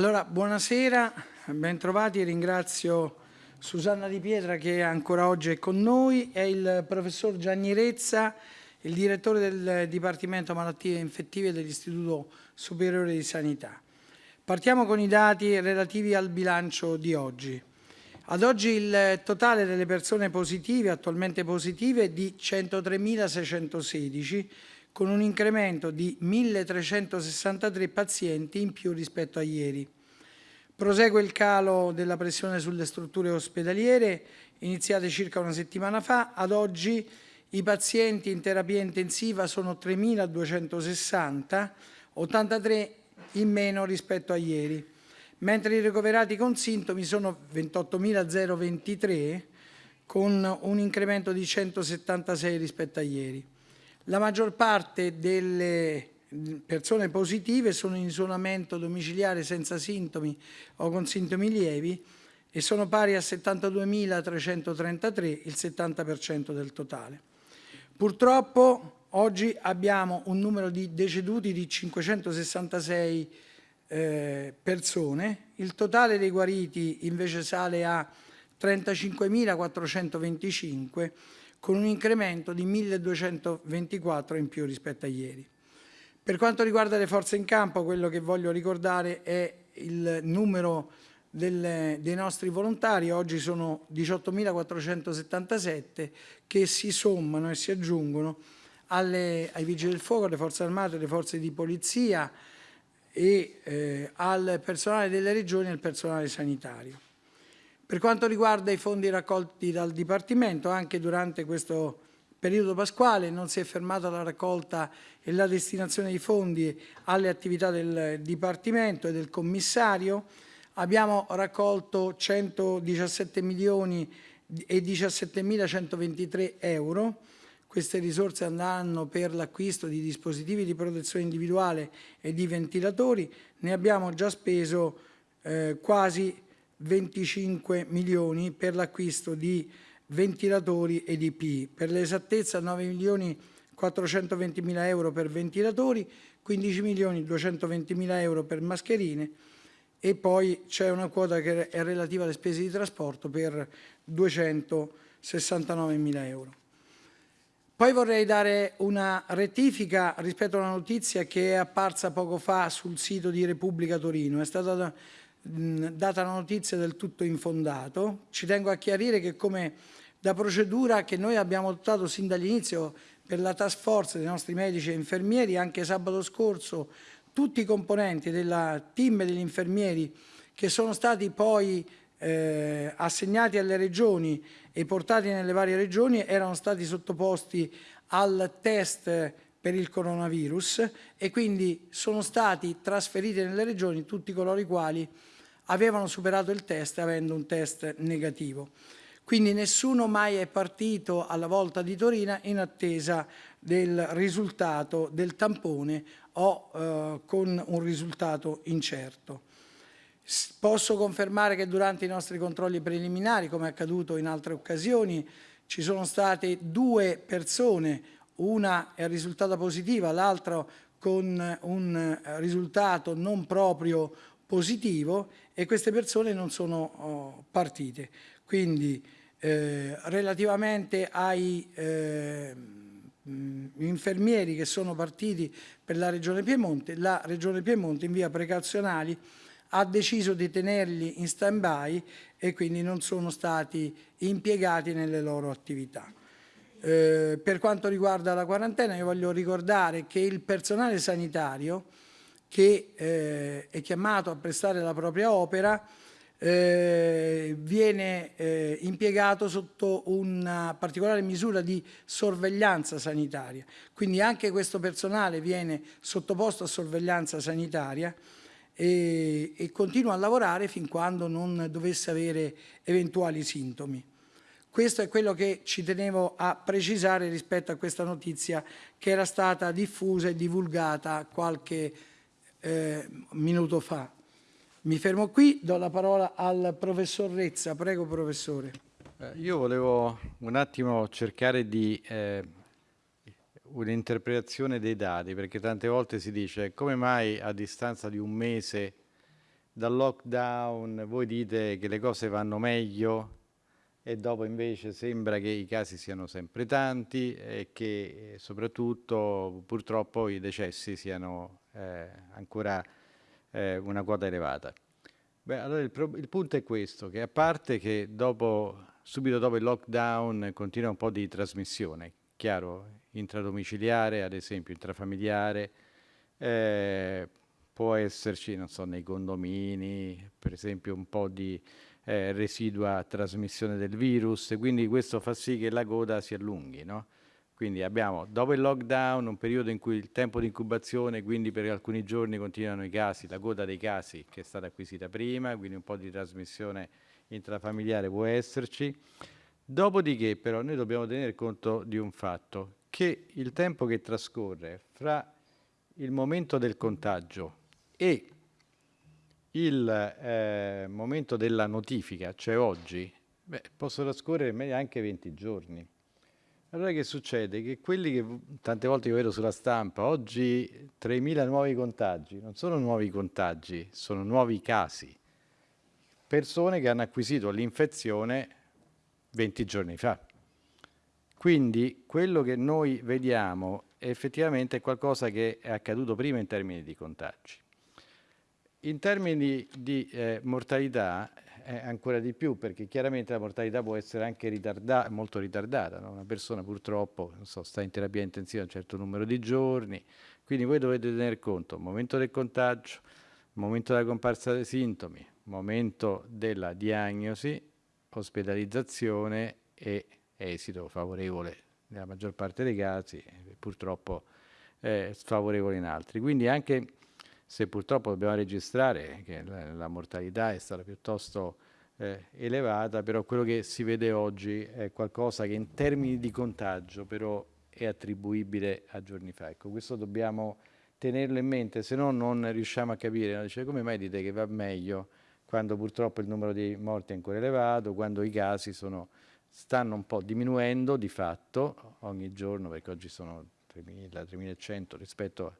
Allora, buonasera, bentrovati, ringrazio Susanna Di Pietra che ancora oggi è con noi e il professor Gianni Rezza, il direttore del Dipartimento Malattie Infettive dell'Istituto Superiore di Sanità. Partiamo con i dati relativi al bilancio di oggi. Ad oggi il totale delle persone positive, attualmente positive, è di 103.616, con un incremento di 1.363 pazienti in più rispetto a ieri. Prosegue il calo della pressione sulle strutture ospedaliere, iniziate circa una settimana fa. Ad oggi i pazienti in terapia intensiva sono 3.260, 83 in meno rispetto a ieri, mentre i ricoverati con sintomi sono 28.023, con un incremento di 176 rispetto a ieri. La maggior parte delle persone positive sono in isolamento domiciliare senza sintomi o con sintomi lievi e sono pari a 72.333, il 70% del totale. Purtroppo oggi abbiamo un numero di deceduti di 566 eh, persone, il totale dei guariti invece sale a 35.425 con un incremento di 1.224 in più rispetto a ieri. Per quanto riguarda le forze in campo, quello che voglio ricordare è il numero del, dei nostri volontari, oggi sono 18.477 che si sommano e si aggiungono alle, ai vigili del fuoco, alle forze armate, alle forze di polizia e eh, al personale delle regioni e al personale sanitario. Per quanto riguarda i fondi raccolti dal Dipartimento, anche durante questo periodo pasquale non si è fermata la raccolta e la destinazione di fondi alle attività del Dipartimento e del Commissario. Abbiamo raccolto 117 milioni e 17.123 euro. Queste risorse andranno per l'acquisto di dispositivi di protezione individuale e di ventilatori. Ne abbiamo già speso eh, quasi 25 milioni per l'acquisto di ventilatori ed IP. Per l'esattezza 9 milioni 420 mila euro per ventilatori, 15 milioni 220 mila euro per mascherine e poi c'è una quota che è relativa alle spese di trasporto per 269 mila euro. Poi vorrei dare una rettifica rispetto a una notizia che è apparsa poco fa sul sito di Repubblica Torino. È stata data la notizia del tutto infondato. Ci tengo a chiarire che come da procedura che noi abbiamo adottato sin dall'inizio per la task force dei nostri medici e infermieri, anche sabato scorso tutti i componenti del team degli infermieri che sono stati poi eh, assegnati alle regioni e portati nelle varie regioni erano stati sottoposti al test per il coronavirus e quindi sono stati trasferiti nelle regioni tutti coloro i quali avevano superato il test avendo un test negativo. Quindi nessuno mai è partito alla volta di Torino in attesa del risultato del tampone o eh, con un risultato incerto. Posso confermare che durante i nostri controlli preliminari, come è accaduto in altre occasioni, ci sono state due persone, una è risultata positiva, l'altra con un risultato non proprio positivo e queste persone non sono oh, partite. Quindi eh, relativamente ai eh, infermieri che sono partiti per la Regione Piemonte, la Regione Piemonte in via precauzionali ha deciso di tenerli in stand-by e quindi non sono stati impiegati nelle loro attività. Eh, per quanto riguarda la quarantena, io voglio ricordare che il personale sanitario che eh, è chiamato a prestare la propria opera eh, viene eh, impiegato sotto una particolare misura di sorveglianza sanitaria. Quindi anche questo personale viene sottoposto a sorveglianza sanitaria e, e continua a lavorare fin quando non dovesse avere eventuali sintomi. Questo è quello che ci tenevo a precisare rispetto a questa notizia che era stata diffusa e divulgata qualche eh, minuto fa. Mi fermo qui, do la parola al professor Rezza. Prego, professore. Eh, io volevo un attimo cercare di eh, un'interpretazione dei dati, perché tante volte si dice come mai a distanza di un mese dal lockdown voi dite che le cose vanno meglio e dopo invece sembra che i casi siano sempre tanti e che soprattutto purtroppo i decessi siano eh, ancora eh, una quota elevata. Beh, allora il, il, punto è questo, che a parte che dopo, subito dopo il lockdown continua un po' di trasmissione, chiaro, intradomiciliare, ad esempio intrafamiliare, eh, può esserci, non so, nei condomini, per esempio un po' di eh, residua trasmissione del virus, quindi questo fa sì che la coda si allunghi, no? Quindi abbiamo dopo il lockdown un periodo in cui il tempo di incubazione, quindi per alcuni giorni continuano i casi, la coda dei casi che è stata acquisita prima, quindi un po' di trasmissione intrafamiliare può esserci. Dopodiché però noi dobbiamo tenere conto di un fatto, che il tempo che trascorre fra il momento del contagio e il eh, momento della notifica, cioè oggi, beh, possono trascorrere anche 20 giorni. Allora che succede? Che quelli che tante volte io vedo sulla stampa, oggi 3.000 nuovi contagi, non sono nuovi contagi, sono nuovi casi. Persone che hanno acquisito l'infezione 20 giorni fa. Quindi quello che noi vediamo effettivamente è qualcosa che è accaduto prima in termini di contagi. In termini di eh, mortalità è ancora di più perché chiaramente la mortalità può essere anche ritarda molto ritardata, no? una persona purtroppo so, sta in terapia intensiva un certo numero di giorni, quindi voi dovete tener conto momento del contagio, momento della comparsa dei sintomi, momento della diagnosi, ospedalizzazione e esito favorevole nella maggior parte dei casi, purtroppo eh, sfavorevole in altri. Quindi anche se purtroppo dobbiamo registrare che la, mortalità è stata piuttosto eh, elevata, però quello che si vede oggi è qualcosa che in termini di contagio però è attribuibile a giorni fa. Ecco, questo dobbiamo tenerlo in mente, se no non riusciamo a capire, dice, come mai dite che va meglio quando purtroppo il numero di morti è ancora elevato, quando i casi sono stanno un po' diminuendo di fatto ogni giorno, perché oggi sono 3.000, 3.100 rispetto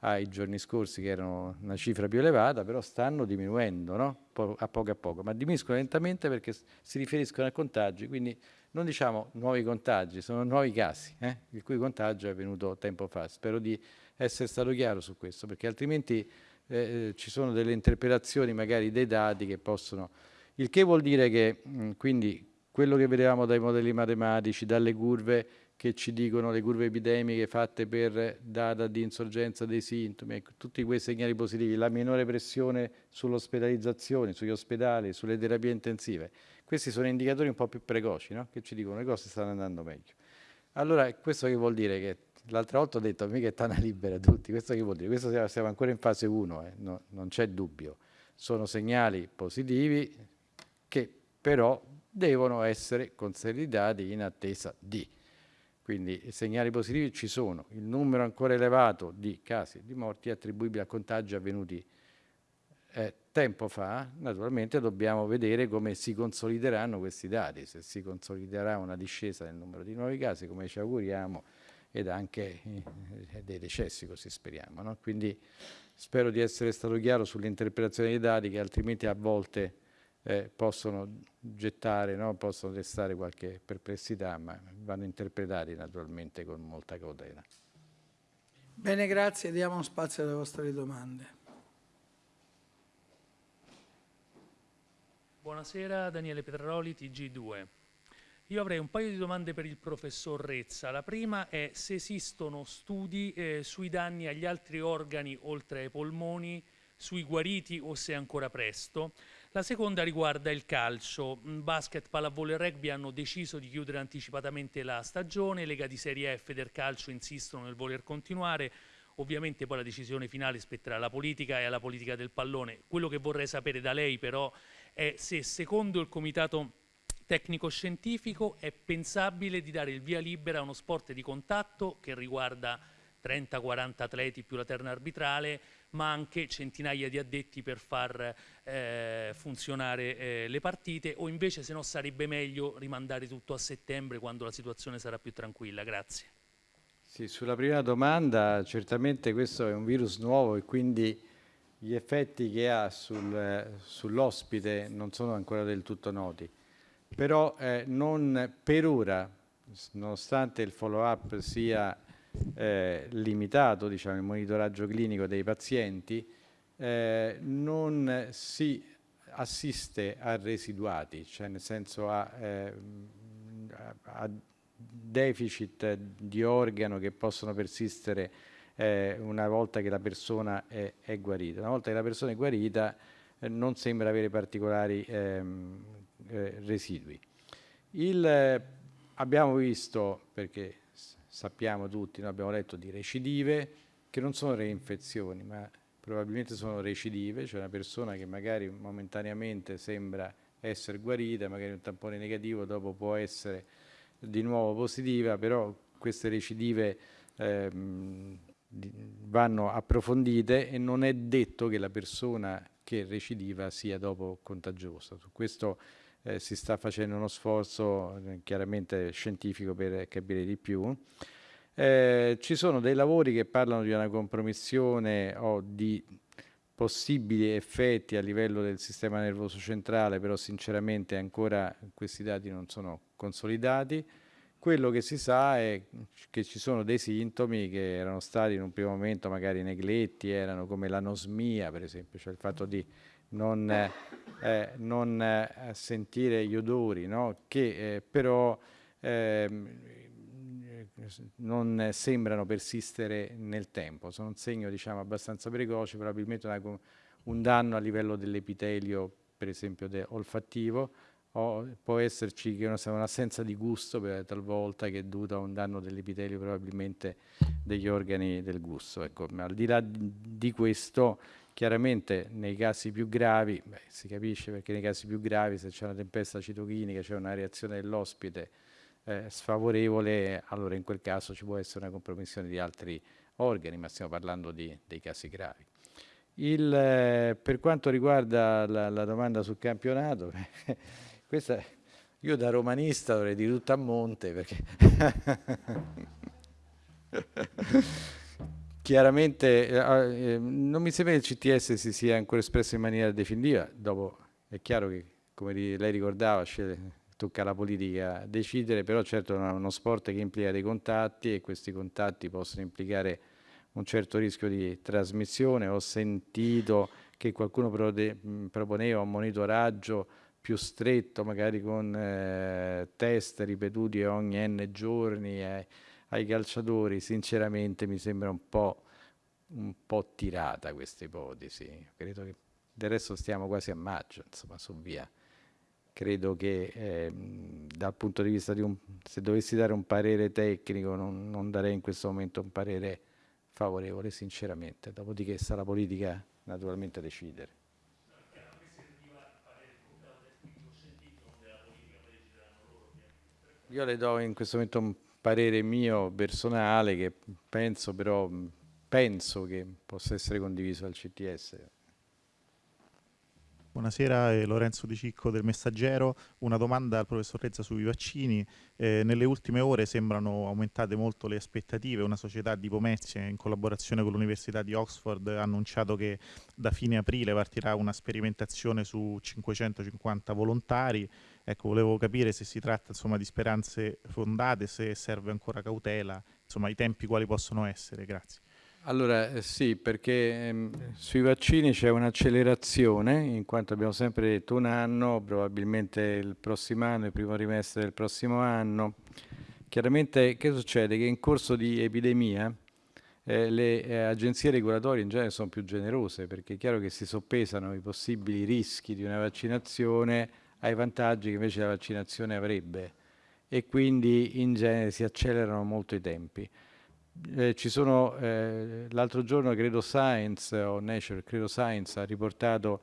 ai giorni scorsi che erano una cifra più elevata, però stanno diminuendo no? a poco a poco, ma diminuiscono lentamente perché si riferiscono a contagi, quindi non diciamo nuovi contagi, sono nuovi casi, eh? il cui contagio è avvenuto tempo fa. Spero di essere stato chiaro su questo, perché altrimenti eh, ci sono delle interpretazioni magari dei dati che possono... Il che vuol dire che mh, quindi quello che vedevamo dai modelli matematici, dalle curve che ci dicono le curve epidemiche fatte per data di insorgenza dei sintomi, ecco, tutti quei segnali positivi, la minore pressione sull'ospedalizzazione, sugli ospedali, sulle terapie intensive, questi sono indicatori un po' più precoci, no? che ci dicono che le cose stanno andando meglio. Allora, questo che vuol dire? Che l'altra volta ho detto, mica è tana libera tutti, questo che vuol dire? Questo siamo ancora in fase 1, eh? no, non c'è dubbio. Sono segnali positivi che però devono essere consolidati in attesa di. Quindi segnali positivi ci sono, il numero ancora elevato di casi di morti attribuibili a contagi avvenuti eh, tempo fa, naturalmente dobbiamo vedere come si consolideranno questi dati, se si consoliderà una discesa del numero di nuovi casi, come ci auguriamo, ed anche eh, dei decessi, così speriamo. No? Quindi spero di essere stato chiaro sull'interpretazione dei dati che altrimenti a volte eh, possono gettare, no? possono destare qualche perplessità, ma vanno interpretati naturalmente con molta cautela. Bene, grazie. Diamo spazio alle vostre domande. Buonasera, Daniele Petraroli, TG2. Io avrei un paio di domande per il professor Rezza. La prima è se esistono studi eh, sui danni agli altri organi oltre ai polmoni, sui guariti o se è ancora presto. La seconda riguarda il calcio. Mm, basket, pallavolo e rugby hanno deciso di chiudere anticipatamente la stagione, Lega di Serie F del calcio insistono nel voler continuare. Ovviamente poi la decisione finale spetterà alla politica e alla politica del pallone. Quello che vorrei sapere da lei però è se secondo il comitato tecnico-scientifico è pensabile di dare il via libera a uno sport di contatto che riguarda 30-40 atleti più la terna arbitrale ma anche centinaia di addetti per far eh, funzionare eh, le partite o invece se no sarebbe meglio rimandare tutto a settembre quando la situazione sarà più tranquilla. Grazie. Sì, sulla prima domanda certamente questo è un virus nuovo e quindi gli effetti che ha sul, sull'ospite non sono ancora del tutto noti, però eh, non per ora, nonostante il follow-up sia eh, limitato, diciamo, il monitoraggio clinico dei pazienti, eh, non si assiste a residuati, cioè nel senso a, eh, a deficit di organo che possono persistere eh, una volta che la persona è, è, guarita. Una volta che la persona è guarita eh, non sembra avere particolari ehm, eh, residui. Il, abbiamo visto, perché sappiamo tutti, noi abbiamo letto di recidive, che non sono reinfezioni, ma probabilmente sono recidive, cioè una persona che magari momentaneamente sembra essere guarita, magari un tampone negativo, dopo può essere di nuovo positiva, però queste recidive ehm, vanno approfondite e non è detto che la persona che recidiva sia dopo contagiosa. Su questo eh, si sta facendo uno sforzo eh, chiaramente scientifico per capire di più. Eh, ci sono dei lavori che parlano di una compromissione o di possibili effetti a livello del sistema nervoso centrale, però sinceramente ancora questi dati non sono consolidati. Quello che si sa è che ci sono dei sintomi che erano stati in un primo momento magari negletti, erano come l'anosmia per esempio, cioè il fatto di non, eh, non eh, sentire gli odori, no? che eh, però ehm, non sembrano persistere nel tempo, sono un segno diciamo, abbastanza precoce, probabilmente una, un danno a livello dell'epitelio per esempio olfattivo, o può esserci un'assenza di gusto talvolta che è dovuta a un danno dell'epitelio probabilmente degli organi del gusto. Ecco, ma al di là di questo, chiaramente nei casi più gravi, beh, si capisce perché nei casi più gravi se c'è una tempesta citochinica, c'è una reazione dell'ospite eh, sfavorevole, allora in quel caso ci può essere una compromissione di altri organi, ma stiamo parlando di, dei casi gravi. Il, eh, per quanto riguarda la, la domanda sul campionato, Questa, io da romanista dovrei dire tutto a monte perché chiaramente eh, eh, non mi sembra che il CTS si sia ancora espresso in maniera definitiva, dopo è chiaro che come lei ricordava tocca alla politica decidere, però certo è uno sport che implica dei contatti e questi contatti possono implicare un certo rischio di trasmissione. Ho sentito che qualcuno proponeva un monitoraggio più stretto, magari con eh, test ripetuti ogni n giorni eh, ai calciatori, sinceramente mi sembra un po', un po' tirata questa ipotesi. Credo che del resto stiamo quasi a maggio, insomma, su via. Credo che eh, dal punto di vista di un, se dovessi dare un parere tecnico, non, non darei in questo momento un parere favorevole, sinceramente. Dopodiché sta la politica naturalmente a decidere. Io le do in questo momento un parere mio personale che penso però penso che possa essere condiviso dal CTS. Buonasera, eh, Lorenzo Di Cicco del Messaggero. Una domanda al professor Rezza sui vaccini. Eh, nelle ultime ore sembrano aumentate molto le aspettative. Una società di Pomezia in collaborazione con l'Università di Oxford ha annunciato che da fine aprile partirà una sperimentazione su 550 volontari. Ecco, volevo capire se si tratta insomma, di speranze fondate, se serve ancora cautela, insomma i tempi quali possono essere. Grazie. Allora eh, sì, perché ehm, sui vaccini c'è un'accelerazione, in quanto abbiamo sempre detto un anno, probabilmente il prossimo anno, il primo trimestre del prossimo anno. Chiaramente che succede? Che in corso di epidemia eh, le eh, agenzie regolatorie in genere sono più generose, perché è chiaro che si soppesano i possibili rischi di una vaccinazione ai vantaggi che invece la vaccinazione avrebbe e quindi in genere si accelerano molto i tempi eh, ci sono, eh, l'altro giorno credo Science o Nature, credo Science ha riportato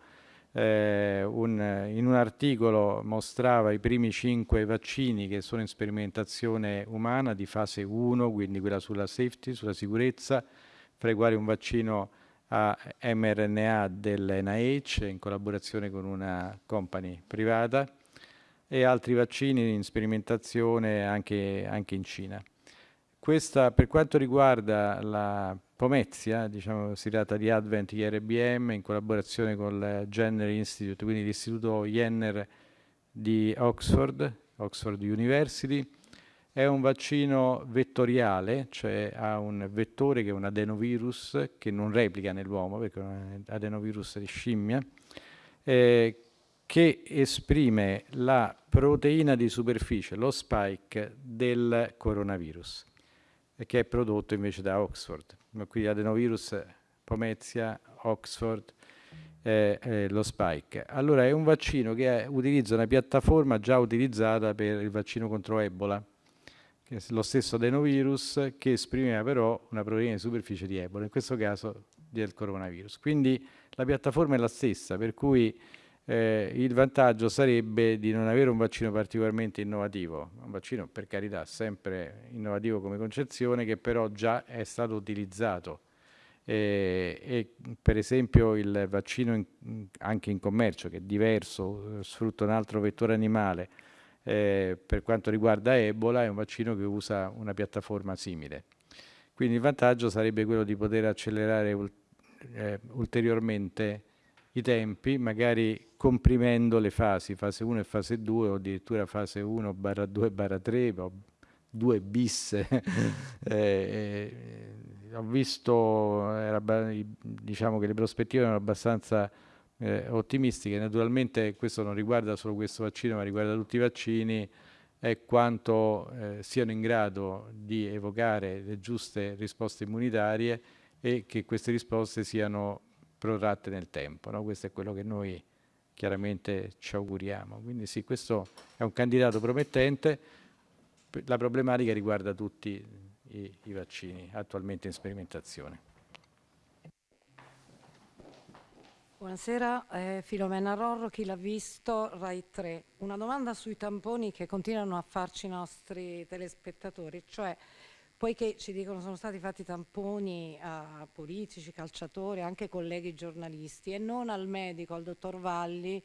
eh, un, in un articolo mostrava i primi cinque vaccini che sono in sperimentazione umana di fase 1, quindi quella sulla safety, sulla sicurezza, fra i quali un vaccino a mRNA dell'NIH in collaborazione con una company privata e altri vaccini in sperimentazione anche, anche in Cina. Questa, per quanto riguarda la Pomezia, diciamo, si tratta di Advent IRBM in collaborazione con il Jenner Institute, quindi l'istituto Jenner di Oxford, Oxford University. È un vaccino vettoriale, cioè ha un vettore che è un adenovirus che non replica nell'uomo, perché è un adenovirus di scimmia, eh, che esprime la proteina di superficie, lo spike del coronavirus, che è prodotto invece da Oxford. Quindi adenovirus, Pomezia, Oxford, eh, eh, lo spike. Allora è un vaccino che utilizza una piattaforma già utilizzata per il vaccino contro Ebola, che è lo stesso adenovirus che esprimeva però una proteina di superficie di Ebola, in questo caso del coronavirus. Quindi la piattaforma è la stessa, per cui eh, il vantaggio sarebbe di non avere un vaccino particolarmente innovativo, un vaccino per carità sempre innovativo come concezione che però già è stato utilizzato e, e per esempio il vaccino in, anche in commercio che è diverso, sfrutta un altro vettore animale eh, per quanto riguarda Ebola è un vaccino che usa una piattaforma simile. Quindi il vantaggio sarebbe quello di poter accelerare eh, ulteriormente i tempi, magari comprimendo le fasi, fase 1 e fase 2 o addirittura fase 1 barra 2 barra 3 o 2 bis. eh, eh, ho visto, era, diciamo che le prospettive erano abbastanza eh, ottimistiche, naturalmente questo non riguarda solo questo vaccino ma riguarda tutti i vaccini, è quanto eh, siano in grado di evocare le giuste risposte immunitarie e che queste risposte siano protratte nel tempo. No? Questo è quello che noi chiaramente ci auguriamo. Quindi sì, questo è un candidato promettente. La problematica riguarda tutti i, i vaccini attualmente in sperimentazione. Buonasera, eh, Filomena Rorro, chi l'ha visto, Rai 3. Una domanda sui tamponi che continuano a farci i nostri telespettatori, cioè poiché ci dicono sono stati fatti tamponi a politici, calciatori, anche colleghi giornalisti e non al medico, al dottor Valli,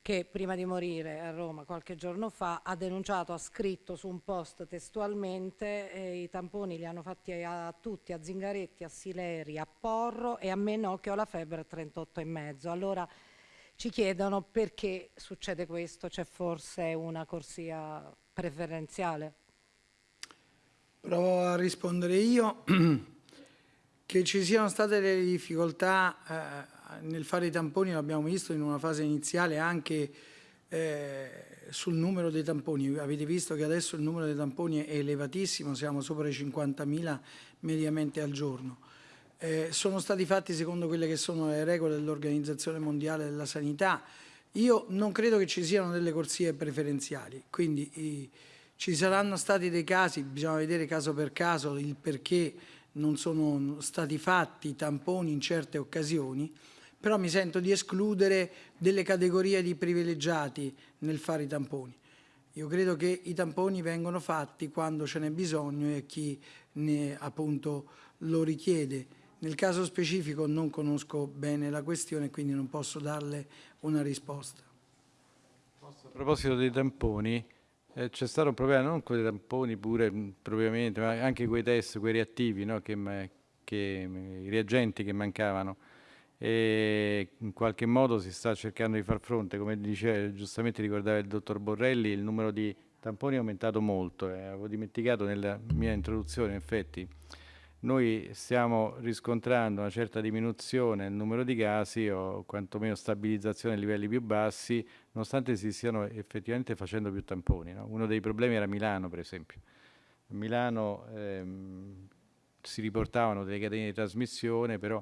che prima di morire a Roma qualche giorno fa ha denunciato, ha scritto su un post testualmente eh, i tamponi li hanno fatti a, a, tutti, a Zingaretti, a Sileri, a Porro e a me no che ho la febbre a 38,5. Allora ci chiedono perché succede questo, c'è forse una corsia preferenziale? Provo a rispondere io. che ci siano state delle difficoltà eh, nel fare i tamponi, l'abbiamo visto in una fase iniziale anche eh, sul numero dei tamponi. Avete visto che adesso il numero dei tamponi è elevatissimo, siamo sopra i 50.000 mediamente al giorno. Eh, sono stati fatti secondo quelle che sono le regole dell'Organizzazione Mondiale della Sanità. Io non credo che ci siano delle corsie preferenziali, quindi i, ci saranno stati dei casi, bisogna vedere caso per caso il perché non sono stati fatti tamponi in certe occasioni, però mi sento di escludere delle categorie di privilegiati nel fare i tamponi. Io credo che i tamponi vengono fatti quando ce n'è bisogno e chi ne appunto lo richiede. Nel caso specifico non conosco bene la questione quindi non posso darle una risposta. A proposito dei tamponi, eh, c'è stato un problema non con i tamponi pure propriamente, ma anche quei test, quei reattivi, no? che, che, i reagenti che mancavano. E in qualche modo si sta cercando di far fronte, come diceva, giustamente ricordava il dottor Borrelli, il numero di tamponi è aumentato molto, eh, avevo dimenticato nella mia introduzione, in effetti noi stiamo riscontrando una certa diminuzione nel numero di casi o quantomeno stabilizzazione a livelli più bassi, nonostante si stiano effettivamente facendo più tamponi. No? Uno dei problemi era Milano, per esempio. A Milano ehm, si riportavano delle catene di trasmissione, però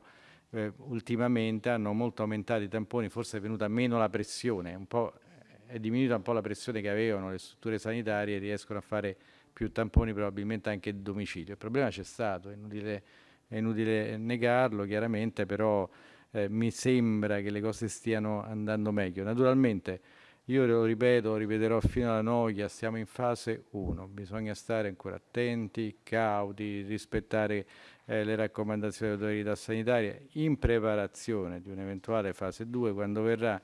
eh, ultimamente hanno molto aumentato i tamponi, forse è venuta meno la pressione, è diminuita un po' la pressione che avevano le strutture sanitarie, riescono a fare più tamponi probabilmente anche a domicilio. Il problema c'è stato, è inutile, è inutile, negarlo chiaramente, però eh, mi sembra che le cose stiano andando meglio. Naturalmente io lo ripeto, lo ripeterò fino alla noia, siamo in fase 1, bisogna stare ancora attenti, cauti, rispettare eh, le raccomandazioni dell'autorità sanitaria in preparazione di un'eventuale fase 2 quando verrà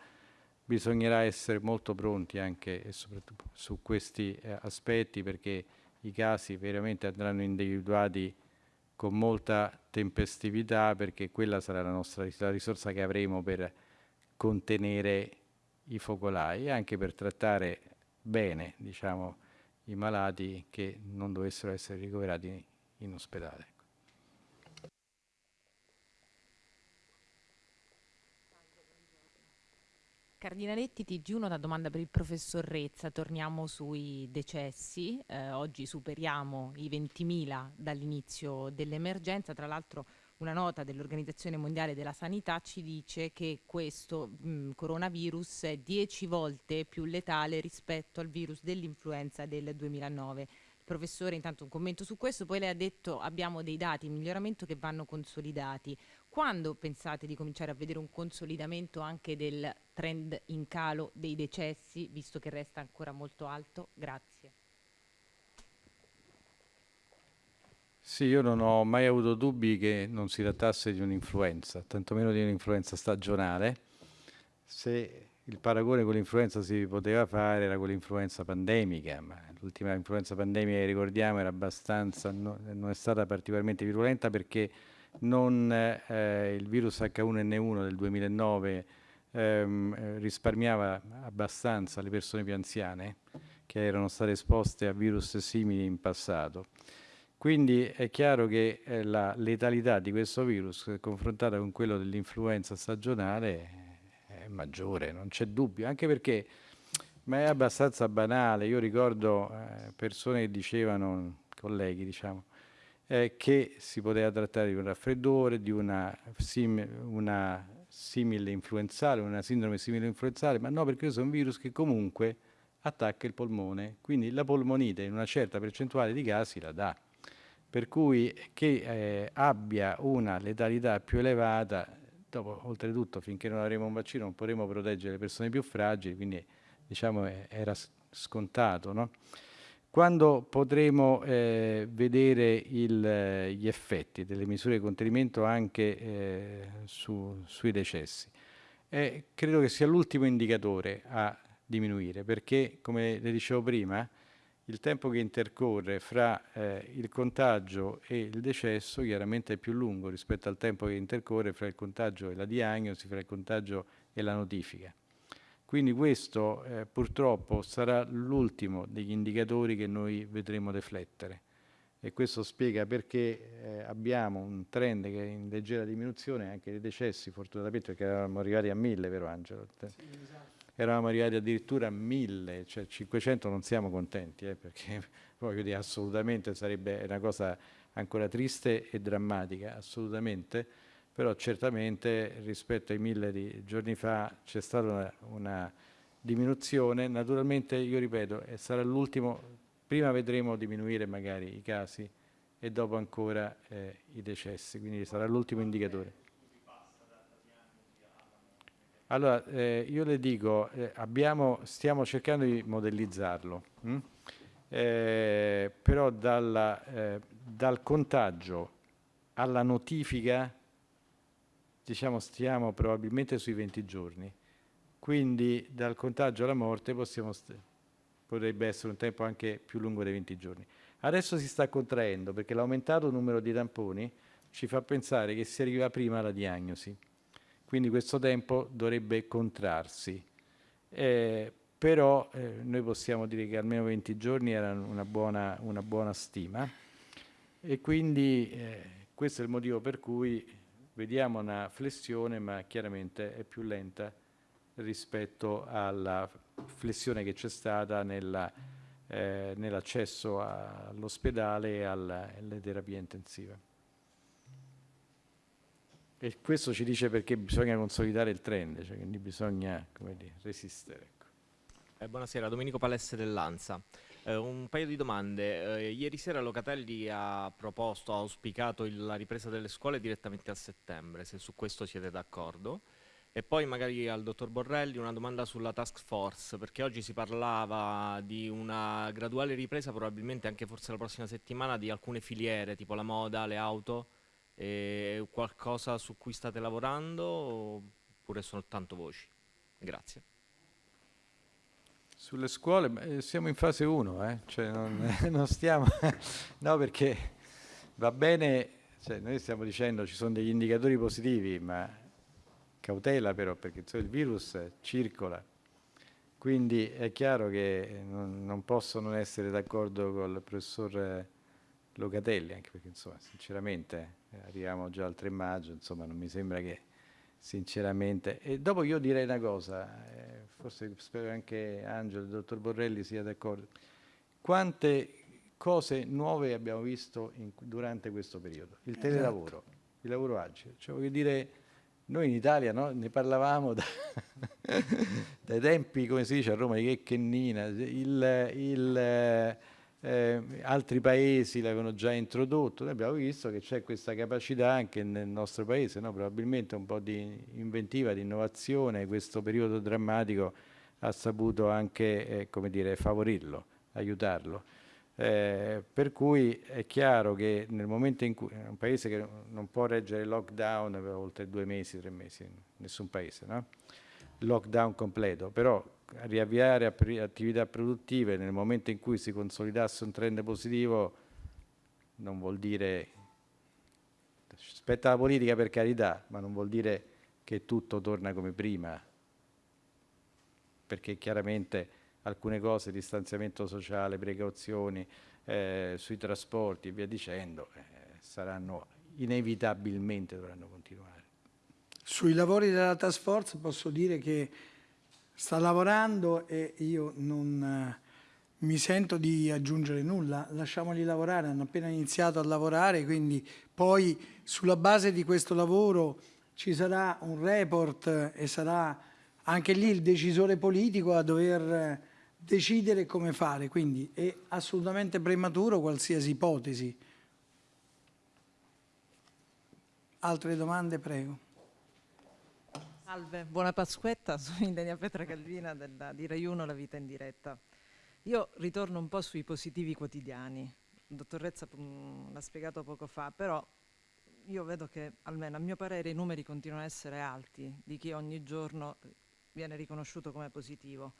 bisognerà essere molto pronti anche e soprattutto su questi eh, aspetti perché i casi veramente andranno individuati con molta tempestività perché quella sarà la nostra la risorsa che avremo per contenere i focolai e anche per trattare bene diciamo, i malati che non dovessero essere ricoverati in ospedale. Cardinaletti, TG1, una domanda per il professor Rezza. Torniamo sui decessi. Eh, oggi superiamo i 20.000 dall'inizio dell'emergenza. Tra l'altro una nota dell'Organizzazione Mondiale della Sanità ci dice che questo mh, coronavirus è 10 volte più letale rispetto al virus dell'influenza del 2009 professore intanto un commento su questo, poi lei ha detto abbiamo dei dati in miglioramento che vanno consolidati. Quando pensate di cominciare a vedere un consolidamento anche del trend in calo dei decessi, visto che resta ancora molto alto? Grazie. Sì, io non ho mai avuto dubbi che non si trattasse di un'influenza, tantomeno di un'influenza stagionale. Se il paragone con l'influenza si poteva fare era con l'influenza pandemica, ma l'ultima influenza pandemica che ricordiamo era abbastanza, no, non è stata particolarmente virulenta perché non, eh, il virus H1N1 del 2009 ehm, risparmiava abbastanza le persone più anziane che erano state esposte a virus simili in passato. Quindi è chiaro che eh, la letalità di questo virus confrontata con quello dell'influenza stagionale è maggiore, non c'è dubbio, anche perché ma è abbastanza banale. Io ricordo eh, persone che dicevano, colleghi diciamo, eh, che si poteva trattare di un raffreddore, di una, sim una simile influenzale, una sindrome simile influenzale, ma no perché questo è un virus che comunque attacca il polmone, quindi la polmonite in una certa percentuale di casi la dà. Per cui che eh, abbia una letalità più elevata, dopo oltretutto finché non avremo un vaccino non potremo proteggere le persone più fragili, quindi diciamo, era scontato. No? Quando potremo eh, vedere il, gli effetti delle misure di contenimento anche eh, su, sui decessi? Eh, credo che sia l'ultimo indicatore a diminuire perché, come le dicevo prima, il tempo che intercorre fra eh, il contagio e il decesso chiaramente è più lungo rispetto al tempo che intercorre fra il contagio e la diagnosi, fra il contagio e la notifica. Quindi questo eh, purtroppo sarà l'ultimo degli indicatori che noi vedremo deflettere e questo spiega perché eh, abbiamo un trend che è in leggera diminuzione anche dei decessi fortunatamente perché eravamo arrivati a 1000 vero Angelo? Sì, esatto. Eravamo arrivati addirittura a 1000, cioè 500 non siamo contenti eh, perché voglio dire assolutamente sarebbe una cosa ancora triste e drammatica, assolutamente però certamente rispetto ai mille di giorni fa c'è stata una, una, diminuzione, naturalmente io ripeto sarà l'ultimo, prima vedremo diminuire magari i casi e dopo ancora eh, i decessi, quindi sarà l'ultimo indicatore. Allora, eh, io le dico, eh, abbiamo, stiamo cercando di modellizzarlo, hm? eh, però dalla, eh, dal contagio alla notifica diciamo stiamo probabilmente sui 20 giorni, quindi dal contagio alla morte possiamo potrebbe essere un tempo anche più lungo dei 20 giorni. Adesso si sta contraendo perché l'aumentato numero di tamponi ci fa pensare che si arriva prima alla diagnosi, quindi questo tempo dovrebbe contrarsi. Eh, però eh, noi possiamo dire che almeno 20 giorni era una buona, una buona stima e quindi eh, questo è il motivo per cui vediamo una flessione ma chiaramente è più lenta rispetto alla flessione che c'è stata eh, nell'accesso all'ospedale e alla, alle terapie intensive. E questo ci dice perché bisogna consolidare il trend, cioè quindi bisogna dire, resistere. Ecco. Eh, buonasera, Domenico Palesse dell'Ansa. Eh, un paio di domande. Eh, ieri sera Locatelli ha proposto, ha auspicato il, la ripresa delle scuole direttamente a settembre, se su questo siete d'accordo. E poi magari al dottor Borrelli una domanda sulla task force, perché oggi si parlava di una graduale ripresa, probabilmente anche forse la prossima settimana, di alcune filiere, tipo la moda, le auto. E qualcosa su cui state lavorando oppure sono tanto voci? Grazie. Sulle scuole eh, siamo in fase 1, eh? cioè non, non, stiamo... no, perché va bene cioè, noi stiamo dicendo ci sono degli indicatori positivi, ma cautela però perché il virus circola. Quindi è chiaro che non, non posso non essere d'accordo con il professor Locatelli, anche perché insomma, sinceramente arriviamo già al 3 maggio, insomma non mi sembra che sinceramente. E dopo io direi una cosa, eh, forse spero anche Angelo, il dottor Borrelli sia d'accordo. Quante cose nuove abbiamo visto in, durante questo periodo? Il esatto. telelavoro, il lavoro agile. Cioè, voglio dire, noi in Italia no, ne parlavamo da dai tempi, come si dice a Roma, di Checcennina, il, il eh, altri paesi l'avevano già introdotto, noi abbiamo visto che c'è questa capacità anche nel nostro paese, no? probabilmente un po' di inventiva, di innovazione, questo periodo drammatico ha saputo anche eh, dire, favorirlo, aiutarlo. Eh, per cui è chiaro che nel momento in cui un paese che non può reggere lockdown per oltre due mesi, tre mesi, nessun paese, no? lockdown completo, però riavviare attività produttive nel momento in cui si consolidasse un trend positivo non vuol dire, spetta la politica per carità, ma non vuol dire che tutto torna come prima, perché chiaramente alcune cose, distanziamento sociale, precauzioni eh, sui trasporti e via dicendo, eh, saranno inevitabilmente dovranno continuare. Sui lavori della task force posso dire che sta lavorando e io non eh, mi sento di aggiungere nulla, lasciamoli lavorare, hanno appena iniziato a lavorare, quindi poi sulla base di questo lavoro ci sarà un report e sarà anche lì il decisore politico a dover decidere come fare, quindi è assolutamente prematuro qualsiasi ipotesi. Altre domande, prego. Salve, buona Pasquetta, sono Indenia Petra Calvina della, di Rai 1 La Vita in Diretta. Io ritorno un po' sui positivi quotidiani. Il dottor Rezza mm, l'ha spiegato poco fa, però io vedo che, almeno a mio parere, i numeri continuano a essere alti di chi ogni giorno viene riconosciuto come positivo.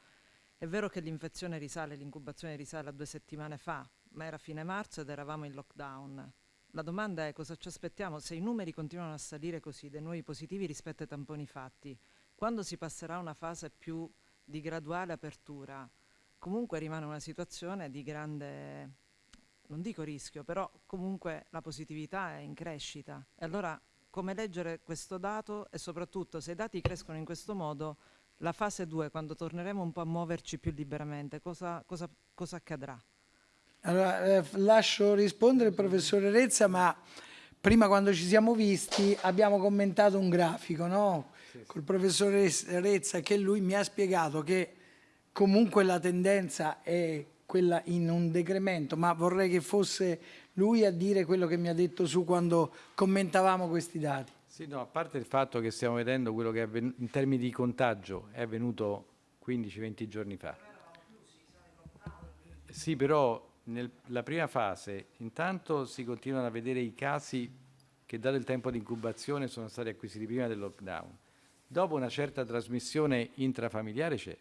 È vero che l'infezione risale, l'incubazione risale a due settimane fa, ma era fine marzo ed eravamo in lockdown. La domanda è cosa ci aspettiamo se i numeri continuano a salire così dei nuovi positivi rispetto ai tamponi fatti. Quando si passerà a una fase più di graduale apertura, comunque rimane una situazione di grande, non dico rischio, però comunque la positività è in crescita. E allora come leggere questo dato e soprattutto se i dati crescono in questo modo, la fase 2, quando torneremo un po' a muoverci più liberamente, cosa, cosa, cosa accadrà? Allora, eh, lascio rispondere il professore Rezza, ma prima quando ci siamo visti abbiamo commentato un grafico, no? Sì, sì. Col professore Rezza che lui mi ha spiegato che comunque la tendenza è quella in un decremento, ma vorrei che fosse lui a dire quello che mi ha detto su quando commentavamo questi dati. Sì, no, a parte il fatto che stiamo vedendo quello che in termini di contagio è avvenuto 15-20 giorni fa. Sì, però nella prima fase intanto si continuano a vedere i casi che dato il tempo di incubazione sono stati acquisiti prima del lockdown. Dopo una certa trasmissione intrafamiliare c'è,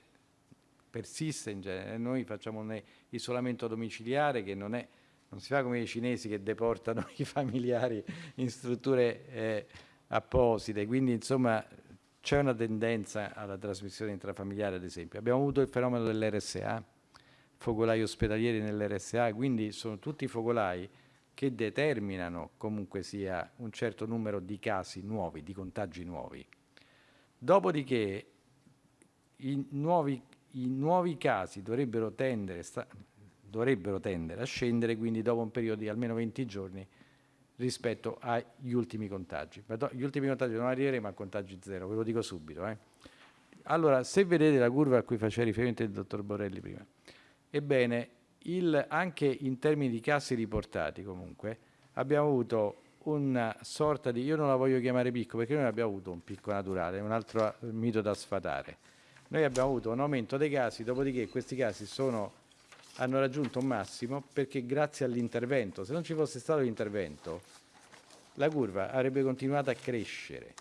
persiste in genere, noi facciamo un isolamento domiciliare che non, è, non si fa come i cinesi che deportano i familiari in strutture eh, apposite, quindi insomma c'è una tendenza alla trasmissione intrafamiliare ad esempio. Abbiamo avuto il fenomeno dell'RSA, focolai ospedalieri nell'RSA, quindi sono tutti focolai che determinano comunque sia un certo numero di casi nuovi, di contagi nuovi. Dopodiché i nuovi, i nuovi casi dovrebbero tendere, sta, dovrebbero tendere a scendere, quindi dopo un periodo di almeno 20 giorni rispetto agli ultimi contagi. Gli ultimi contagi non arriveremo a contagi zero, ve lo dico subito. Eh. Allora, se vedete la curva a cui faceva riferimento il dottor Borelli prima, Ebbene, il, anche in termini di casi riportati comunque, abbiamo avuto una sorta di, io non la voglio chiamare picco perché noi abbiamo avuto un picco naturale, un altro mito da sfatare. Noi abbiamo avuto un aumento dei casi, dopodiché questi casi sono, hanno raggiunto un massimo perché grazie all'intervento, se non ci fosse stato l'intervento, la curva avrebbe continuato a crescere.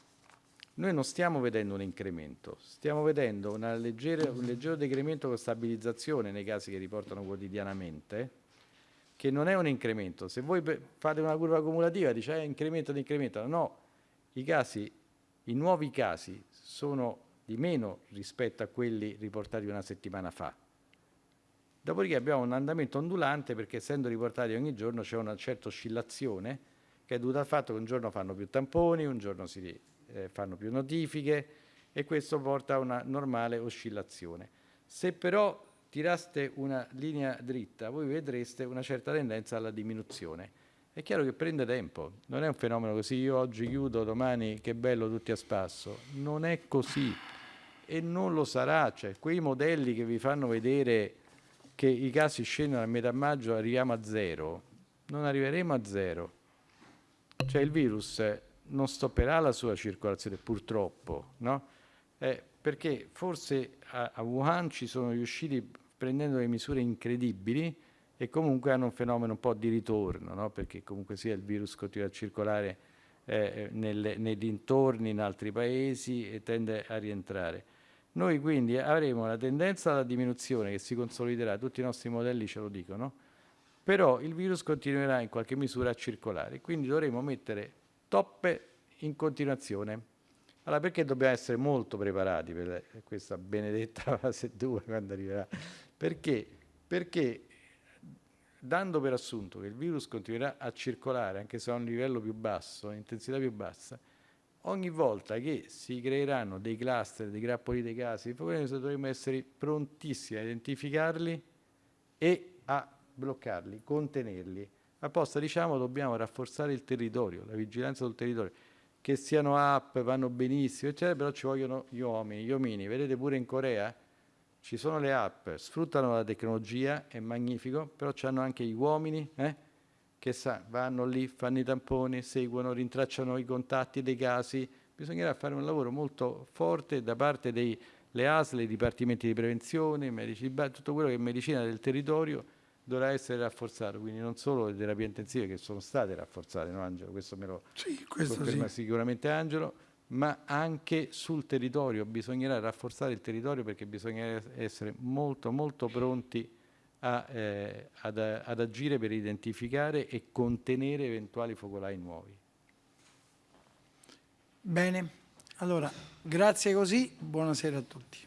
Noi non stiamo vedendo un incremento, stiamo vedendo leggera, un leggero decremento con stabilizzazione nei casi che riportano quotidianamente, che non è un incremento. Se voi fate una curva cumulativa, dice eh, incremento incremento, no, i casi, i nuovi casi sono di meno rispetto a quelli riportati una settimana fa. Dopodiché abbiamo un andamento ondulante perché essendo riportati ogni giorno c'è una certa oscillazione che è dovuta al fatto che un giorno fanno più tamponi, un giorno si eh, fanno più notifiche e questo porta a una normale oscillazione. Se però tiraste una linea dritta, voi vedreste una certa tendenza alla diminuzione. È chiaro che prende tempo, non è un fenomeno così, io oggi chiudo, domani che bello tutti a spasso, non è così e non lo sarà, cioè quei modelli che vi fanno vedere che i casi scendono a metà maggio arriviamo a zero, non arriveremo a zero, cioè il virus non stopperà la sua circolazione purtroppo, no? eh, perché forse a, a Wuhan ci sono riusciti prendendo delle misure incredibili e comunque hanno un fenomeno un po' di ritorno, no? perché comunque sia il virus continua a circolare eh, nelle, nei dintorni in altri paesi e tende a rientrare. Noi quindi avremo la tendenza alla diminuzione che si consoliderà, tutti i nostri modelli ce lo dicono, però il virus continuerà in qualche misura a circolare, quindi dovremo mettere toppe in continuazione. Allora perché dobbiamo essere molto preparati per questa benedetta fase 2 quando arriverà? Perché? Perché dando per assunto che il virus continuerà a circolare anche se a un livello più basso, intensità più bassa, ogni volta che si creeranno dei cluster, dei grappoli dei casi, dovremo essere prontissimi a identificarli e a bloccarli, contenerli. Apposta diciamo dobbiamo rafforzare il territorio, la vigilanza sul territorio, che siano app, vanno benissimo, eccetera, però ci vogliono gli uomini, gli omini. Vedete pure in Corea ci sono le app, sfruttano la tecnologia, è magnifico, però hanno anche gli uomini, eh? che sa, vanno lì, fanno i tamponi, seguono, rintracciano i contatti dei casi. Bisognerà fare un lavoro molto forte da parte delle ASL, i dipartimenti di prevenzione, medici, tutto quello che è medicina del territorio dovrà essere rafforzato, quindi non solo le terapie intensive che sono state rafforzate, no Angelo? Questo me lo sì, questo conferma sì. sicuramente Angelo, ma anche sul territorio, bisognerà rafforzare il territorio perché bisogna essere molto molto pronti a, eh, ad, ad agire per identificare e contenere eventuali focolai nuovi. Bene, allora grazie così, buonasera a tutti.